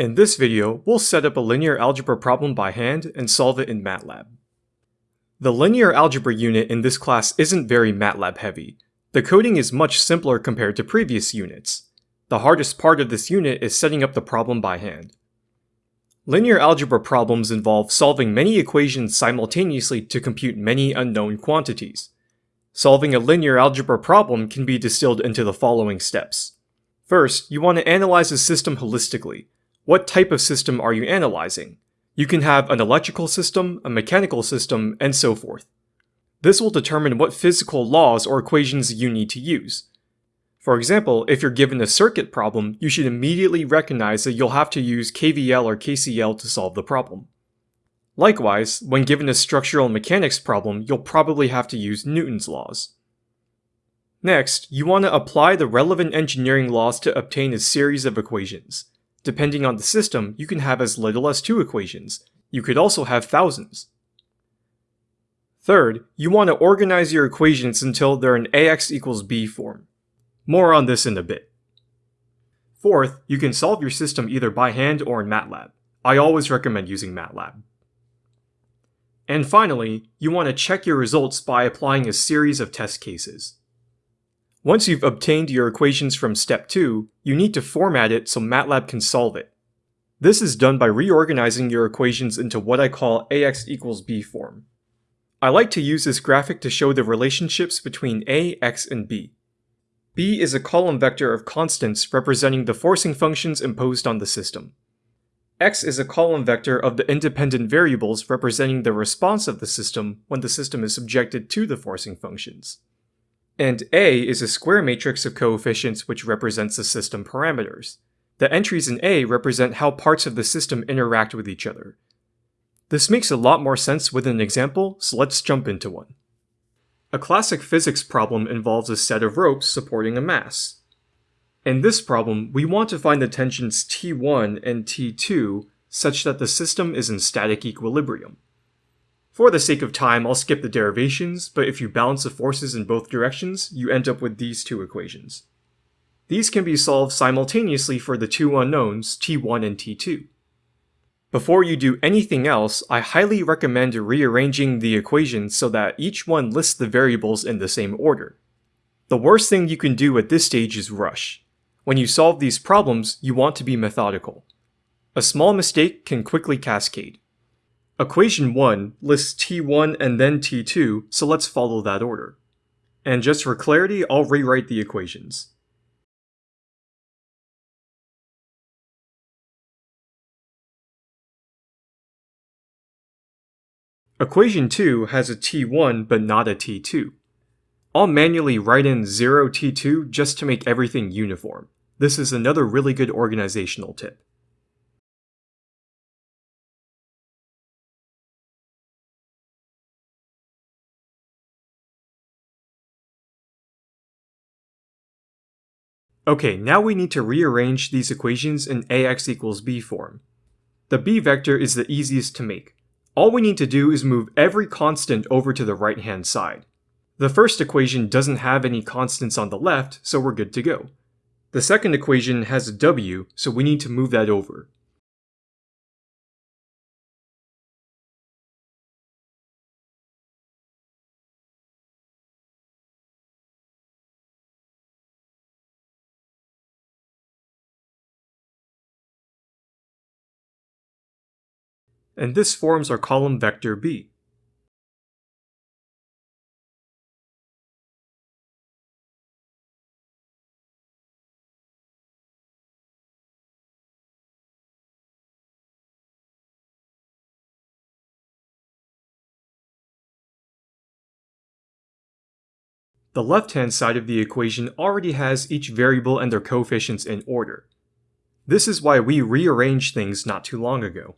In this video, we'll set up a linear algebra problem by hand and solve it in MATLAB. The linear algebra unit in this class isn't very MATLAB heavy. The coding is much simpler compared to previous units. The hardest part of this unit is setting up the problem by hand. Linear algebra problems involve solving many equations simultaneously to compute many unknown quantities. Solving a linear algebra problem can be distilled into the following steps. First, you want to analyze a system holistically, what type of system are you analyzing? You can have an electrical system, a mechanical system, and so forth. This will determine what physical laws or equations you need to use. For example, if you're given a circuit problem, you should immediately recognize that you'll have to use KVL or KCL to solve the problem. Likewise, when given a structural mechanics problem, you'll probably have to use Newton's laws. Next, you want to apply the relevant engineering laws to obtain a series of equations. Depending on the system, you can have as little as two equations. You could also have thousands. Third, you want to organize your equations until they're in ax equals b form. More on this in a bit. Fourth, you can solve your system either by hand or in MATLAB. I always recommend using MATLAB. And finally, you want to check your results by applying a series of test cases. Once you've obtained your equations from step 2, you need to format it so MATLAB can solve it. This is done by reorganizing your equations into what I call ax equals b form. I like to use this graphic to show the relationships between a, x, and b. b is a column vector of constants representing the forcing functions imposed on the system. x is a column vector of the independent variables representing the response of the system when the system is subjected to the forcing functions and A is a square matrix of coefficients which represents the system parameters. The entries in A represent how parts of the system interact with each other. This makes a lot more sense with an example, so let's jump into one. A classic physics problem involves a set of ropes supporting a mass. In this problem, we want to find the tensions T1 and T2 such that the system is in static equilibrium. For the sake of time, I'll skip the derivations, but if you balance the forces in both directions, you end up with these two equations. These can be solved simultaneously for the two unknowns, t1 and t2. Before you do anything else, I highly recommend rearranging the equations so that each one lists the variables in the same order. The worst thing you can do at this stage is rush. When you solve these problems, you want to be methodical. A small mistake can quickly cascade. Equation 1 lists t1 and then t2, so let's follow that order. And just for clarity, I'll rewrite the equations. Equation 2 has a t1 but not a t2. I'll manually write in 0 t2 just to make everything uniform. This is another really good organizational tip. Okay, now we need to rearrange these equations in ax equals b form. The b vector is the easiest to make. All we need to do is move every constant over to the right-hand side. The first equation doesn't have any constants on the left, so we're good to go. The second equation has a w, so we need to move that over. And this forms our column vector b. The left-hand side of the equation already has each variable and their coefficients in order. This is why we rearranged things not too long ago.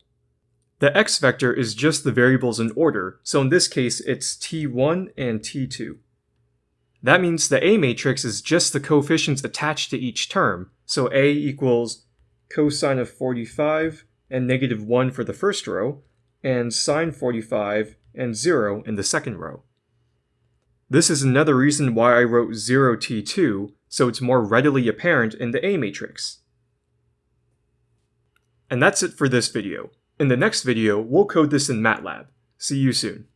The x vector is just the variables in order, so in this case it's t1 and t2. That means the A matrix is just the coefficients attached to each term, so A equals cosine of 45 and negative 1 for the first row, and sine 45 and 0 in the second row. This is another reason why I wrote 0t2, so it's more readily apparent in the A matrix. And that's it for this video. In the next video, we'll code this in MATLAB. See you soon.